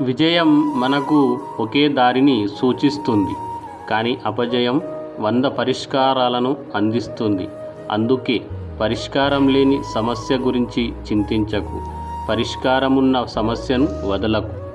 విజయం మనకు ఒకే దారిని సూచిస్తుంది కానీ అపజయం వంద పరిష్కారాలను అందిస్తుంది. అందుకే పరిష్కారం లేని సమస్య గురించి చింతించకు. పరిష్కారమున్న సమస్యను వదలకు.